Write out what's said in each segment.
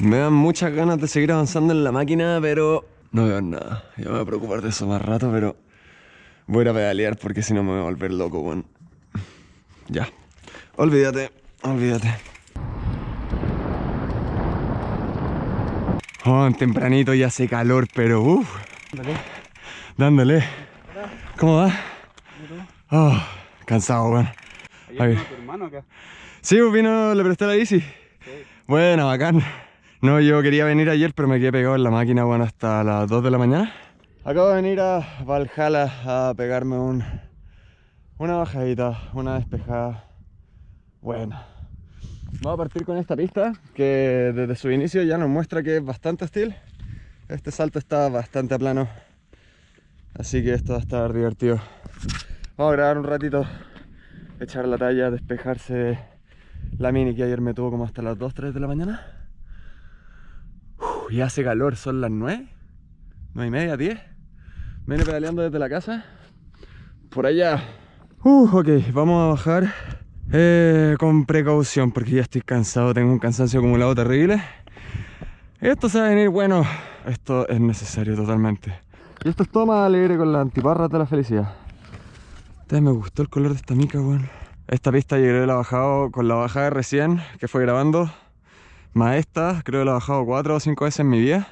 Me dan muchas ganas de seguir avanzando en la máquina, pero no veo nada. Yo me voy a preocupar de eso más rato, pero voy a ir a pedalear porque si no me voy a volver loco, weón. Ya. Olvídate, olvídate. Oh, tempranito ya hace calor, pero uff. Dándole. ¿Cómo va? Oh, cansado, weón. ¿Ayer vino tu hermano acá? Sí, vino, le presté la bici. Bueno, bacán. No, yo quería venir ayer, pero me quedé pegado en la máquina, bueno, hasta las 2 de la mañana. Acabo de venir a Valhalla a pegarme un, una bajadita, una despejada. Bueno. Vamos a partir con esta pista, que desde su inicio ya nos muestra que es bastante hostil. Este salto está bastante plano. Así que esto va a estar divertido. Vamos a grabar un ratito, echar la talla, despejarse de la mini que ayer me tuvo como hasta las 2, 3 de la mañana. Uf, y hace calor, son las 9, 9 y media, 10. Viene pedaleando desde la casa. Por allá. Uh, ok, vamos a bajar eh, con precaución porque ya estoy cansado, tengo un cansancio acumulado terrible. Esto se va a venir bueno, esto es necesario totalmente. Y esto es todo más alegre con las antiparras de la felicidad. Ustedes me gustó el color de esta mica, weón. Esta pista que la bajado con la bajada recién que fue grabando. Más esta, creo que la he bajado 4 o 5 veces en mi vida.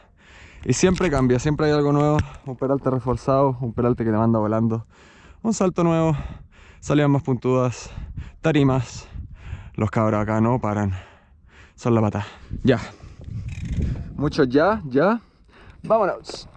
Y siempre cambia, siempre hay algo nuevo. Un peralte reforzado, un peralte que te manda volando. Un salto nuevo, salidas más puntudas, tarimas. Los cabros acá no paran. Son la pata. Ya. Muchos ya, ya. Vámonos.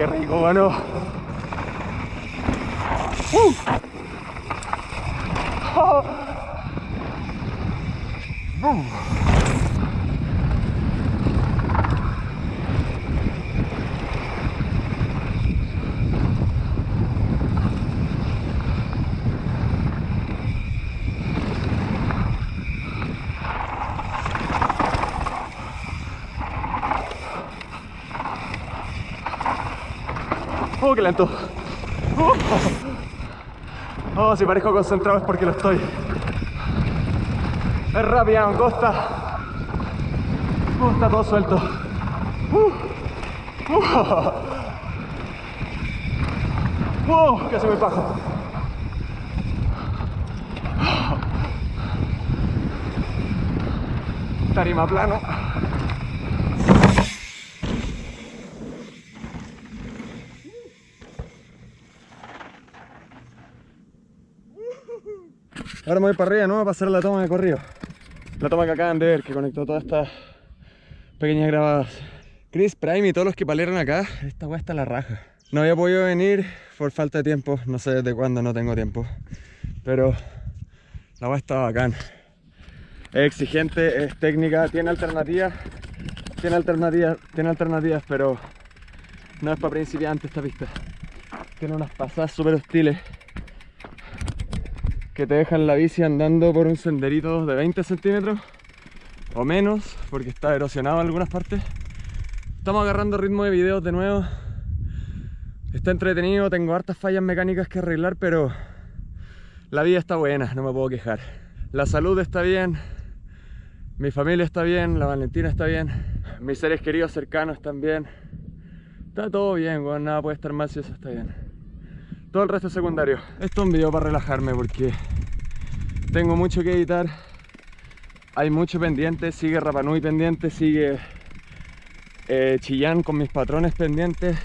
Qué rico, bueno. Uh. Boom. Qué lento. Oh, si parezco concentrado es porque lo estoy. Es rápida, angosta. Uh, está todo suelto. Uh, uh, uh, casi me bajo. Tarima plano. Ahora me voy para arriba, ¿no? Para hacer la toma de corrido. La toma que acaban de ver, que conectó todas estas pequeñas grabadas. Chris Prime y todos los que palearon acá, esta weá está la raja. No había podido venir por falta de tiempo, no sé desde cuándo no tengo tiempo. Pero la weá está bacán. Es exigente, es técnica, tiene alternativas. Tiene alternativas, tiene alternativas, pero no es para principiantes esta pista. Tiene unas pasadas súper hostiles que te dejan la bici andando por un senderito de 20 centímetros o menos, porque está erosionado en algunas partes. Estamos agarrando ritmo de videos de nuevo. Está entretenido, tengo hartas fallas mecánicas que arreglar, pero la vida está buena, no me puedo quejar. La salud está bien, mi familia está bien, la Valentina está bien, mis seres queridos cercanos están bien. Está todo bien, bueno, nada puede estar mal si eso está bien. Todo el resto es secundario. Esto es un video para relajarme porque tengo mucho que editar. Hay mucho pendiente, sigue Rapanui pendiente, sigue eh, Chillán con mis patrones pendientes.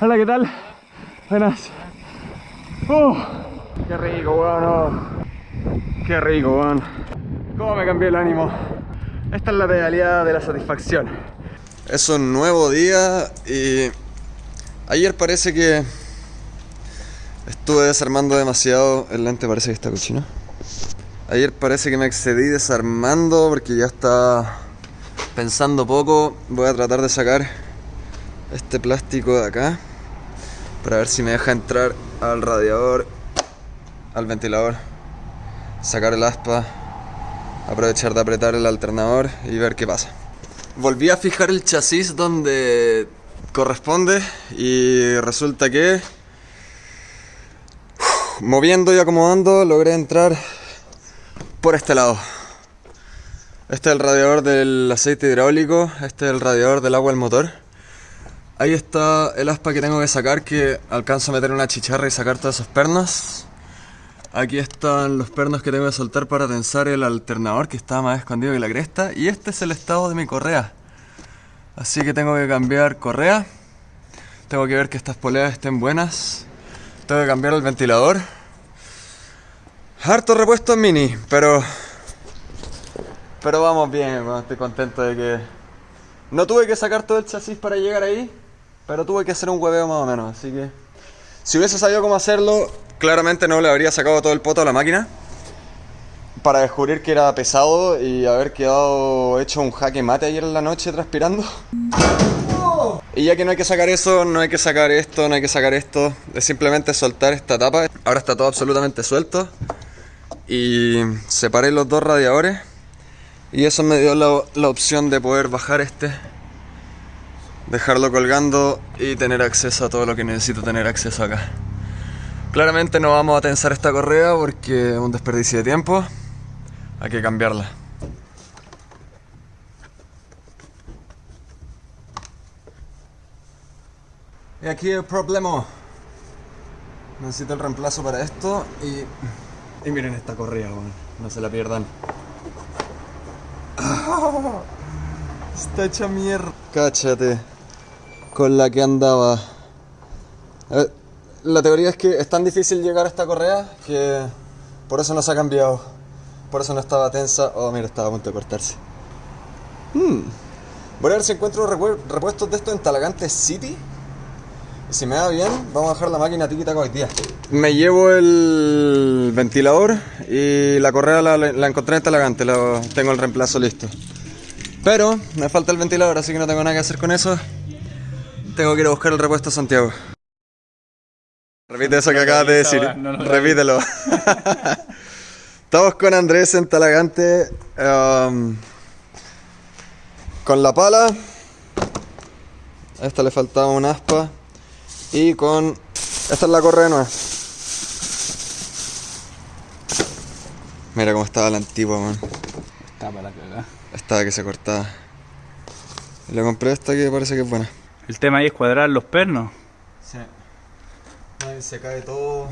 Hola, ¿qué tal? Buenas. Uh, qué rico, weón. oh. Qué rico, weón. Cómo me cambió el ánimo. Esta es la pedaleada de la satisfacción. Es un nuevo día y ayer parece que estuve desarmando demasiado. El lente parece que está cochino. Ayer parece que me excedí desarmando porque ya está pensando poco. Voy a tratar de sacar este plástico de acá para ver si me deja entrar al radiador, al ventilador, sacar el aspa, aprovechar de apretar el alternador y ver qué pasa. Volví a fijar el chasis donde corresponde y resulta que moviendo y acomodando logré entrar por este lado. Este es el radiador del aceite hidráulico, este es el radiador del agua del motor. Ahí está el aspa que tengo que sacar que alcanzo a meter una chicharra y sacar todos esos pernos. Aquí están los pernos que tengo que soltar para tensar el alternador que está más escondido que la cresta. Y este es el estado de mi correa. Así que tengo que cambiar correa. Tengo que ver que estas poleas estén buenas. Tengo que cambiar el ventilador. Harto repuesto en mini, pero... Pero vamos bien, estoy contento de que... No tuve que sacar todo el chasis para llegar ahí, pero tuve que hacer un hueveo más o menos, así que... Si hubiese sabido cómo hacerlo, claramente no le habría sacado todo el poto a la máquina para descubrir que era pesado y haber quedado hecho un jaque mate ayer en la noche transpirando. Y ya que no hay que sacar eso, no hay que sacar esto, no hay que sacar esto, es simplemente soltar esta tapa. Ahora está todo absolutamente suelto. Y separé los dos radiadores. Y eso me dio la, la opción de poder bajar este, dejarlo colgando y tener acceso a todo lo que necesito tener acceso acá. Claramente no vamos a tensar esta correa porque es un desperdicio de tiempo. Hay que cambiarla. Y aquí el problema. Necesito el reemplazo para esto y... Y miren esta correa, no se la pierdan. Está hecha mierda. Cáchate. Con la que andaba. La teoría es que es tan difícil llegar a esta correa que por eso no se ha cambiado. Por eso no estaba tensa. Oh, mira, estaba a punto de cortarse. Hmm. Voy a ver si encuentro repuestos de esto en Talagante City. Y si me da bien, vamos a dejar la máquina tiki hoy día. Me llevo el ventilador y la correa la, la encontré en Talagante. La, tengo el reemplazo listo. Pero me falta el ventilador, así que no tengo nada que hacer con eso. Tengo que ir a buscar el repuesto a Santiago. Repite eso que acabas de decir. Repítelo. Estamos con Andrés en Talagante. Um, con la pala. A esta le faltaba un aspa. Y con. Esta es la correa nueva. Mira cómo estaba la antigua, man. Estaba la cagada. Estaba que se cortaba. Le compré esta que parece que es buena. El tema ahí es cuadrar los pernos. Sí. se cae todo.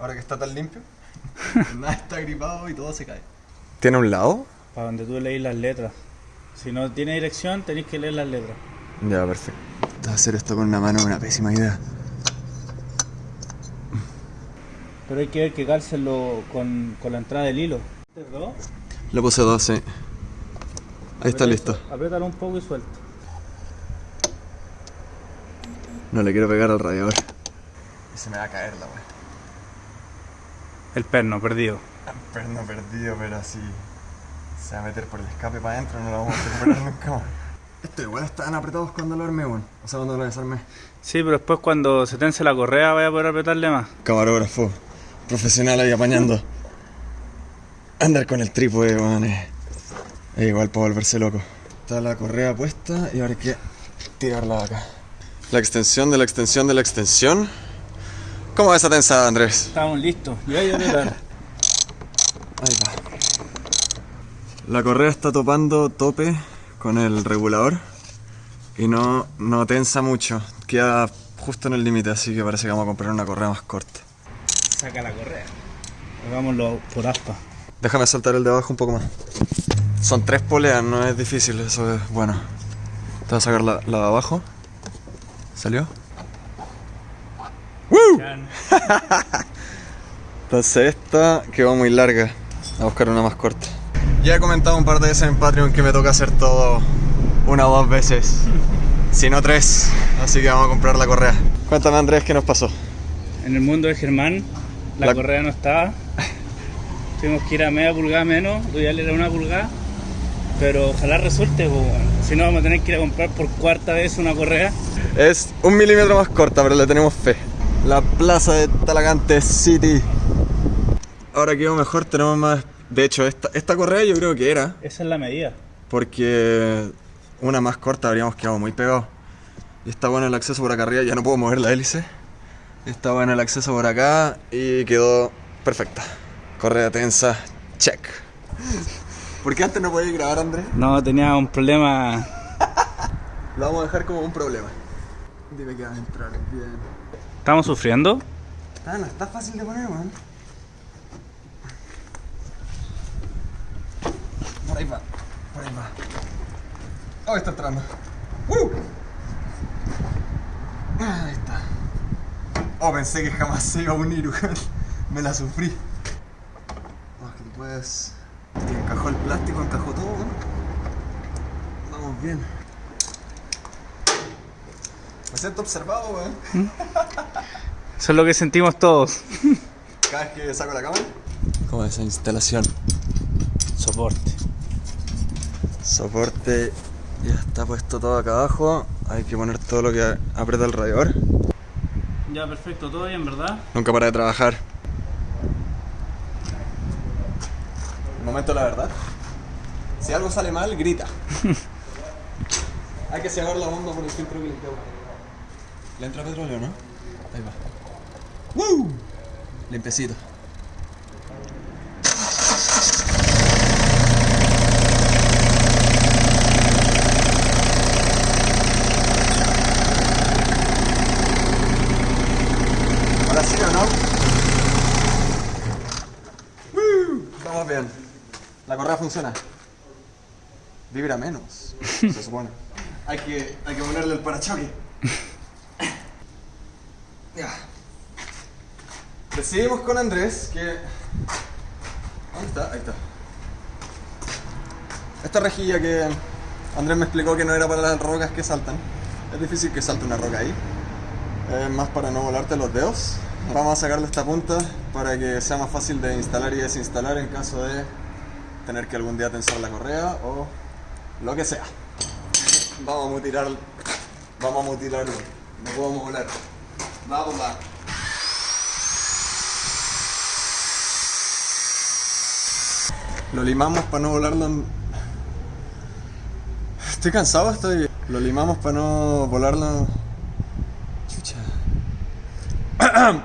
Ahora que está tan limpio. Nada está gripado y todo se cae. ¿Tiene un lado? Para donde tú leís las letras. Si no tiene dirección, tenéis que leer las letras. Ya, perfecto. Hacer esto con una mano es una pésima idea. Pero hay que ver que cálcelo con, con la entrada del hilo. dos? Lo puse dos, sí. Ahí está listo. Apriétalo un poco y suelta. No le quiero pegar al radiador. Y se me va a caer la wea. El perno perdido. El perno perdido, pero así se va a meter por el escape para adentro, no lo vamos a recuperar nunca más. Estos igual estaban apretados cuando lo armé, bueno. O sea, cuando lo desarmé. Sí, pero después cuando se tense la correa vaya a poder apretarle más. Camarógrafo, profesional ahí apañando. Andar con el trípode, weón, es, igual para volverse loco. Está la correa puesta y ahora hay que tirarla de acá. La extensión de la extensión de la extensión. ¿Cómo va esa tensada, Andrés? Estamos listos. Y ahí a Ahí va. La correa está topando tope con el regulador y no, no tensa mucho. Queda justo en el límite, así que parece que vamos a comprar una correa más corta. Saca la correa. Hagámoslo por aspa. Déjame soltar el de abajo un poco más. Son tres poleas, no es difícil, eso es bueno. Te voy a sacar la, la de abajo. ¿Salió? Entonces esta quedó muy larga. a buscar una más corta. Ya he comentado un par de veces en Patreon que me toca hacer todo una o dos veces. sino tres. Así que vamos a comprar la correa. Cuéntame Andrés, ¿qué nos pasó? En el mundo de Germán, la, La- correa no estaba. Tuvimos que ir a media pulgada menos, lo ideal era una pulgada. Pero ojalá resulte, weón. si no vamos a tener que ir a comprar por cuarta vez una correa. Es un milímetro más corta, pero le tenemos fe. La plaza de Talagante City. Ahora quedó mejor, tenemos más... De hecho, esta, esta correa yo creo que era, Esa es la medida. porque una más corta habríamos quedado muy pegados. Y está bueno el acceso por acá arriba, ya no puedo mover la hélice. Está bueno el acceso por acá y quedó perfecta. Correa tensa, check. ¿Por qué antes no podía grabar, Andrés? No, tenía un problema. Lo vamos a dejar como un problema. Dime que vas a entrar bien. ¿Estamos sufriendo? Ah, no está fácil de poner, weón. Por ahí va, por ahí va. Oh, está entrando. ¡Uh! Ah, Ahí está. Oh, pensé que jamás se iba a unir, weón. Me la sufrí. Es que tú puedes. Encajó el plástico, encajó todo, weón. Vamos bien. Me siento observado, weón. Eso es lo que sentimos todos. Cada vez que saco la cámara. ¿Cómo es esa instalación? Soporte. Soporte ya está puesto todo acá abajo. Hay que poner todo lo que aprieta el radiador. Ya, perfecto, todo bien, ¿verdad? Nunca para de trabajar. Momento de la verdad. Si algo sale mal, grita. Hay que cerrar la bomba por el filtro que limpiamos. ¿Le entra petróleo, no? Ahí va. ¡Woo! Limpiecito. Ahora sí o no? ¡Woo! Vamos bien. La correa funciona. Vibra menos, se supone. Hay que, hay que ponerle el parachoque. Ya. Decidimos con Andrés que. ¿Dónde está? Ahí está. Esta rejilla que Andrés me explicó que no era para las rocas que saltan. Es difícil que salte una roca ahí. Es más para no volarte los dedos. Vamos a sacarle esta punta para que sea más fácil de instalar y desinstalar en caso de tener que algún día tensar la correa o lo que sea. Vamos a mutilar. Vamos a mutilarlo. No podemos volar. Vamos, va. Lo limamos para no volarlo. Estoy cansado, estoy. Lo limamos para no volarlo. Chucha.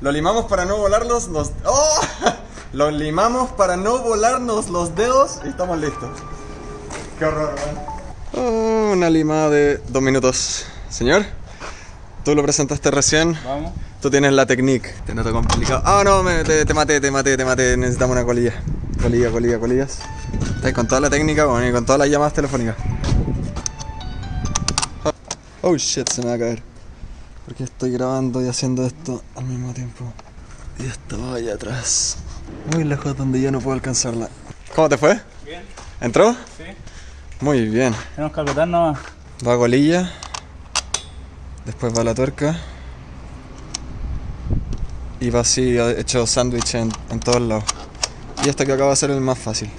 Lo limamos para no volarnos los. ¡Oh! Lo limamos para no volarnos los dedos y estamos listos. Qué horror, Oh, una limada de dos minutos. Señor, tú lo presentaste recién. Vamos. Tú tienes la técnica. Te noto complicado. Ah, no, me- te, te maté, te maté, te maté. Necesitamos una colilla. Colilla, colilla, colillas. Estás con toda la técnica, bueno, y con todas las llamadas telefónicas. Oh shit, se me va a caer. Porque estoy grabando y haciendo esto al mismo tiempo. Y estaba allá atrás. Muy lejos donde yo no puedo alcanzarla. ¿Cómo te fue? Bien. ¿Entró? Sí. Muy bien. Tenemos que apretar nomás. Va colilla. Después va la tuerca. Y va así hecho sándwich en, en todos lados. Y este que acaba de ser el más fácil.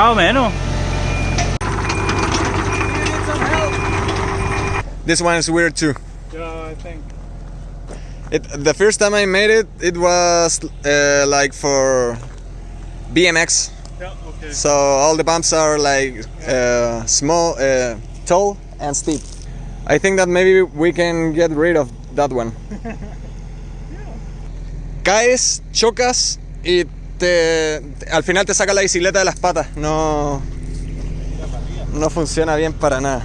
Más o menos. This one is weird too. Yeah, I think. It, the first time I made it, it was uh, like for BMX. Yeah, okay. So all the bumps are like uh, small, uh, tall, and steep. I think that maybe we can get rid of that one. Caes, chocas y te, al final te saca la bicicleta de las patas. No, no funciona bien para nada.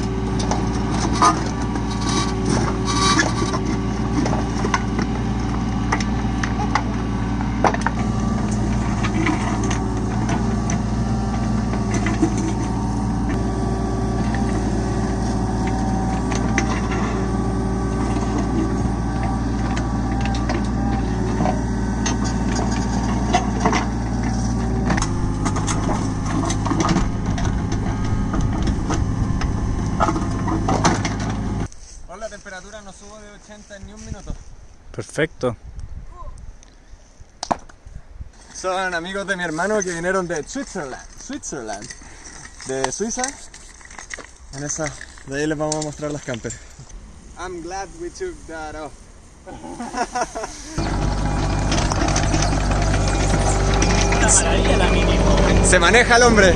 La temperatura no subo de 80 en ni un minuto. Perfecto. Son amigos de mi hermano que vinieron de Switzerland, Switzerland, de Suiza. En esa, de ahí les vamos a mostrar las campers. I'm glad we took that off. Una maravilla la mínimo. Se maneja el hombre.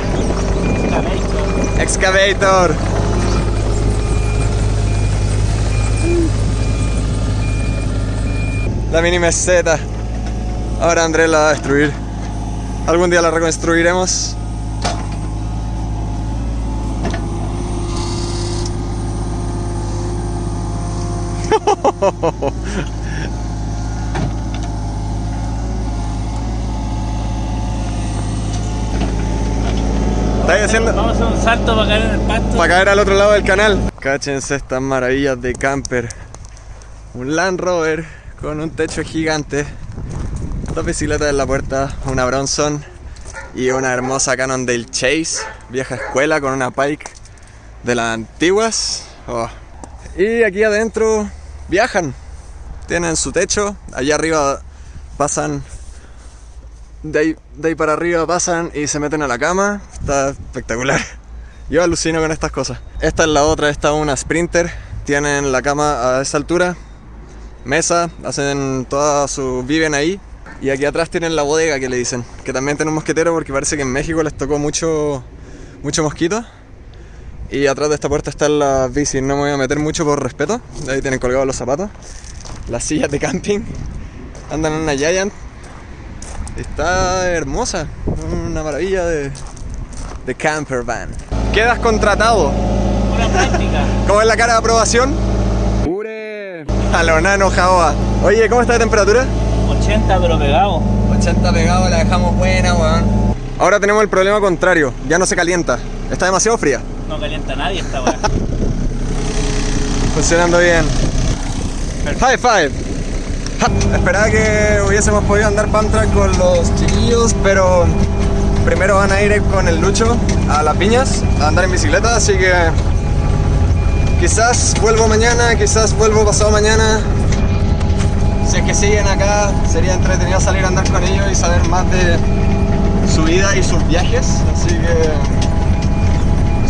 Excavator. La mini meseta. Ahora Andrés la va a destruir. Algún día la reconstruiremos. ¿Estáis haciendo? Vamos a hacer un salto para caer en el pasto. Para caer al otro lado del canal. Cáchense estas maravillas de camper. Un Land Rover con un techo gigante. Dos bicicletas en la puerta, una Bronson y una hermosa Cannondale Chase, vieja escuela con una Pike de las antiguas. Oh. Y aquí adentro viajan. Tienen su techo, allá arriba pasan de de ahí para arriba pasan y se meten a la cama. Está espectacular. Yo alucino con estas cosas. Esta es la otra, esta es una Sprinter. Tienen la cama a esa altura. Mesa, hacen toda su... viven ahí. Y aquí atrás tienen la bodega que le dicen. Que también tiene un mosquetero porque parece que en México les tocó mucho, mucho mosquito. Y atrás de esta puerta están las bicis. No me voy a meter mucho por respeto. Ahí tienen colgados los zapatos. Las sillas de camping. Andan en una Giant. Está hermosa, una maravilla de, de camper van. Quedas contratado. Una práctica. ¿Cómo es la cara de aprobación? A lo nano Jaoa. Oye, ¿cómo está la temperatura? 80 pero pegado. 80 pegado, la dejamos buena, weón. Ahora tenemos el problema contrario, ya no se calienta. Está demasiado fría. No calienta a nadie esta weá. Funcionando bien. High five. Esperaba que hubiésemos podido andar track con los chiquillos, pero primero van a ir con el Lucho a las piñas a andar en bicicleta, así que quizás vuelvo mañana, quizás vuelvo pasado mañana. Si es que siguen acá, sería entretenido salir a andar con ellos y saber más de su vida y sus viajes, así que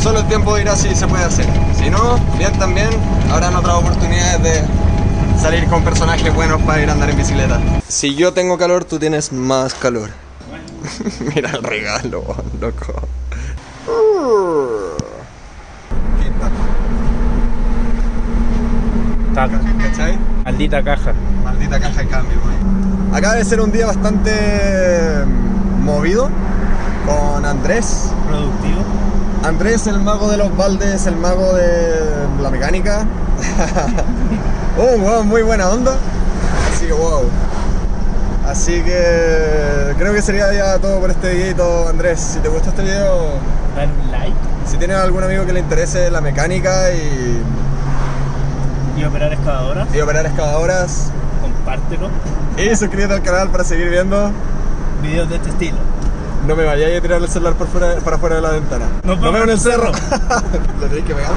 solo el tiempo dirá si se puede hacer. Si no, bien también, habrán otras oportunidades de salir con personajes buenos para ir a andar en bicicleta. Si yo tengo calor, tú tienes más calor. Mira el regalo, loco. Está. ¿Cachai? Maldita caja. Maldita caja de cambio, güey. Acaba de ser un día bastante mm, movido. con Andrés. Productivo. Andrés, el mago de los baldes, el mago de la mecánica. oh, wow, muy buena onda. Así que wow. Así que creo que sería ya todo por este videito, Andrés. Si te gustó este video, Dale un like si tienes algún amigo que le interese la mecánica y, y operar excavadoras. y operar excavadoras, Compártelo. y suscríbete al canal para seguir viendo. Videos de este estilo. No me vayáis a tirar el celular por fuera, para fuera de la ventana. Nos vemos en el cerro. Lo tenéis que pegar.